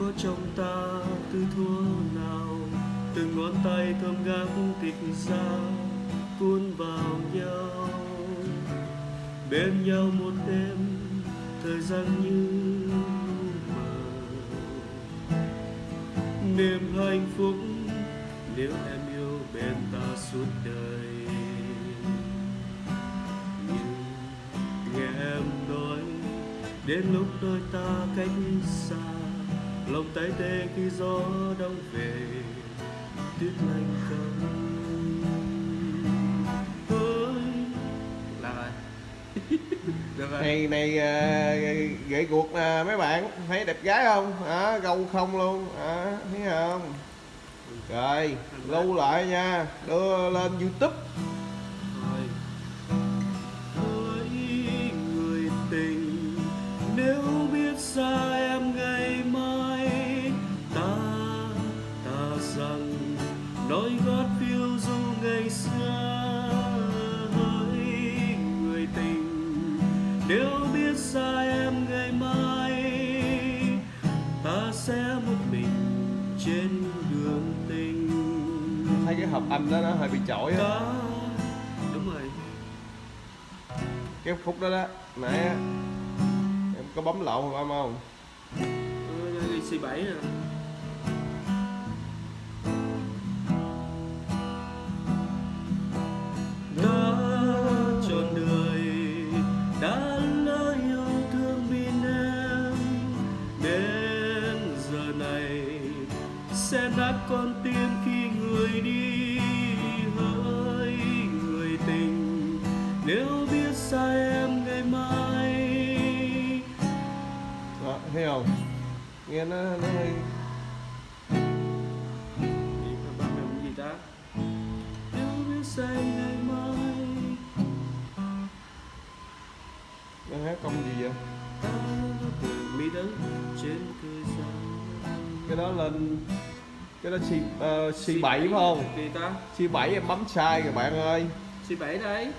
có trong ta từ thuở nào? Từng ngón tay thơm ngát tịch ra, cuốn vào nhau. Bên nhau một đêm, thời gian như mờ. Niềm hạnh phúc, nếu em yêu bên ta suốt đời. Nhưng nghe em nói, đến lúc đôi ta cách xa lòng tay tê khi gió đông về tuyết lạnh rồi. Này này à, gậy guộc nè mấy bạn thấy đẹp gái không? À, gâu không luôn à, thấy không? Rồi lưu lại nha đưa lên youtube. Người tình nói gót phiêu du ngày xưa hỡi người tình. Nếu biết xa em ngày mai ta sẽ một mình trên đường tình. Thấy cái hợp âm đó nó hơi bị chổi á. Đúng rồi. Cái khúc đó đó nãy em có bấm lộn hợp âm không? Ờ, C7 nè sẽ nát con tim khi người đi hỡi người tình. Nếu biết xa em ngày mai. Đó thấy không? Nghe nó nó hơi Gì ba mình gì ta? Nếu biết say ngày mai. Nó hát công gì vậy? Mi đất trên cái đó lên cái đó C, uh, C7 phải không? Gì ta C7 em bấm sai rồi bạn ơi. C7 đấy